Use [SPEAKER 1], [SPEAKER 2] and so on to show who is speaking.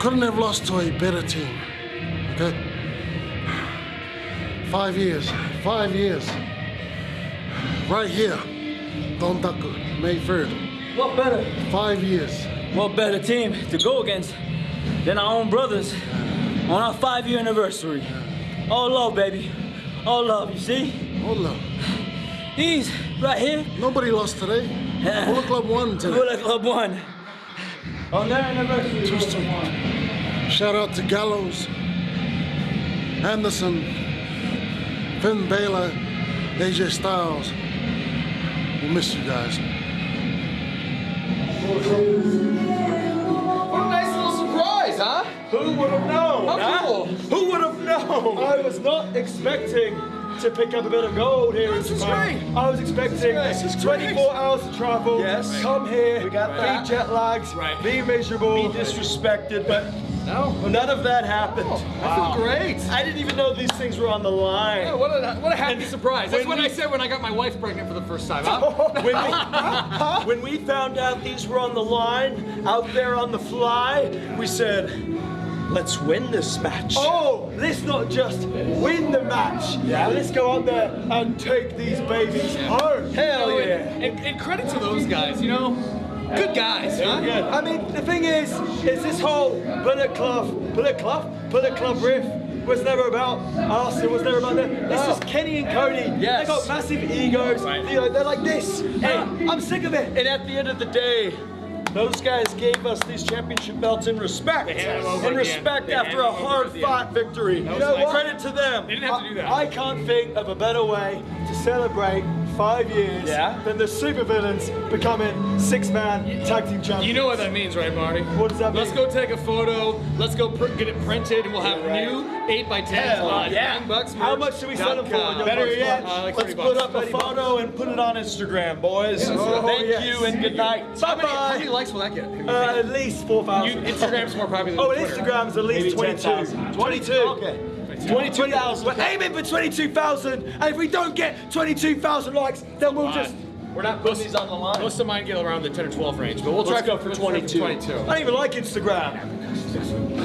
[SPEAKER 1] couldn't have lost to a better team. Okay? Five years. Five years. Right here. Dontaku, May 3rd.
[SPEAKER 2] What better?
[SPEAKER 1] Five years.
[SPEAKER 2] What better team to go against than our own brothers on our five-year anniversary? All love, baby. All love, you see?
[SPEAKER 1] Hold up.
[SPEAKER 2] He's right here.
[SPEAKER 1] Nobody lost today. Bullet Club won today.
[SPEAKER 2] Bullet Club one. On their anniversary.
[SPEAKER 1] Two straight. Shout out to Gallows, Anderson, Finn Balor, AJ Styles. We miss you guys.
[SPEAKER 3] What a nice little surprise, huh?
[SPEAKER 4] Who would have known?
[SPEAKER 3] How
[SPEAKER 4] huh?
[SPEAKER 3] cool.
[SPEAKER 4] Who would have known? I was not expecting to pick up a bit of gold here
[SPEAKER 3] This
[SPEAKER 4] in
[SPEAKER 3] is
[SPEAKER 4] Japan.
[SPEAKER 3] great.
[SPEAKER 4] I was expecting
[SPEAKER 3] This is great.
[SPEAKER 4] 24 hours to travel.
[SPEAKER 3] Yes.
[SPEAKER 4] Come here.
[SPEAKER 3] We got
[SPEAKER 4] be
[SPEAKER 3] that.
[SPEAKER 4] jet lags,
[SPEAKER 3] Right.
[SPEAKER 4] Be miserable. Be disrespected. But
[SPEAKER 3] No.
[SPEAKER 4] none of that happened.
[SPEAKER 3] Oh, I feel great.
[SPEAKER 4] I didn't even know these things were on the line.
[SPEAKER 3] Yeah, what a what a happy surprise. That's what
[SPEAKER 4] we-
[SPEAKER 3] I said when I got my wife pregnant for the first time. Huh?
[SPEAKER 4] when, we, when we found out these were on the line, out there on the fly, we said, let's win this match. Oh, let's not just win the match. Yeah. Let's go out there and take these babies home. Hell oh,
[SPEAKER 3] And-
[SPEAKER 4] yeah.
[SPEAKER 3] And, and credit to those guys, you know, good guys. Huh?
[SPEAKER 4] Good. I mean, the thing is, is this whole Bullet Club, Bullet Club, Bullet Club riff was never about us. It was never about them. This is Kenny and Cody.
[SPEAKER 3] Yes.
[SPEAKER 4] They got massive egos. You know, they're like this. Hey, uh, I'm sick of it. And at the end of the day. Those guys gave us these championship belts in respect. In respect.
[SPEAKER 3] They
[SPEAKER 4] after a hard
[SPEAKER 3] at the end.
[SPEAKER 4] fought victory. You know. Credit to them.
[SPEAKER 3] They didn't have to do that.
[SPEAKER 4] I, I can't think of a better way to celebrate five years
[SPEAKER 3] Yeah.
[SPEAKER 4] than the supervillains becoming six-man tag team champions.
[SPEAKER 3] You know what that means, right, Marty?
[SPEAKER 4] What does that mean?
[SPEAKER 3] Let's go take a photo. Let's go pr- get it printed, and we'll have
[SPEAKER 4] Yeah, right.
[SPEAKER 3] new 8x10s
[SPEAKER 4] Hell
[SPEAKER 3] on
[SPEAKER 4] yeah.
[SPEAKER 3] Young Bucks
[SPEAKER 4] How much do we sell them for?
[SPEAKER 3] dot com.
[SPEAKER 4] on Young
[SPEAKER 3] Better
[SPEAKER 4] Bucks
[SPEAKER 3] yet, uh, like
[SPEAKER 4] let's put
[SPEAKER 3] bucks.
[SPEAKER 4] up a
[SPEAKER 3] 30 bucks.
[SPEAKER 4] photo and put it on Instagram, boys.
[SPEAKER 3] let's do it.
[SPEAKER 4] Thank
[SPEAKER 1] yes.
[SPEAKER 4] you and good night.
[SPEAKER 3] How many, how many likes will that get?
[SPEAKER 4] Uh, at least four thousand.
[SPEAKER 3] You,
[SPEAKER 4] thousand.
[SPEAKER 3] Instagram's more popular than
[SPEAKER 4] Oh,
[SPEAKER 3] Twitter.
[SPEAKER 4] Instagram's at least
[SPEAKER 1] Maybe
[SPEAKER 4] 22.
[SPEAKER 1] 10,000.
[SPEAKER 4] 22.
[SPEAKER 1] Okay.
[SPEAKER 4] 22,000. We're aiming for 22,000. And if we don't get 22,000 likes, then we'll just.
[SPEAKER 1] We're not putting these on the line.
[SPEAKER 3] Most of mine get around the 10 or 12 range, but we'll
[SPEAKER 1] Let's
[SPEAKER 3] try
[SPEAKER 1] go for 22.
[SPEAKER 3] 22.
[SPEAKER 4] I don't even like Instagram.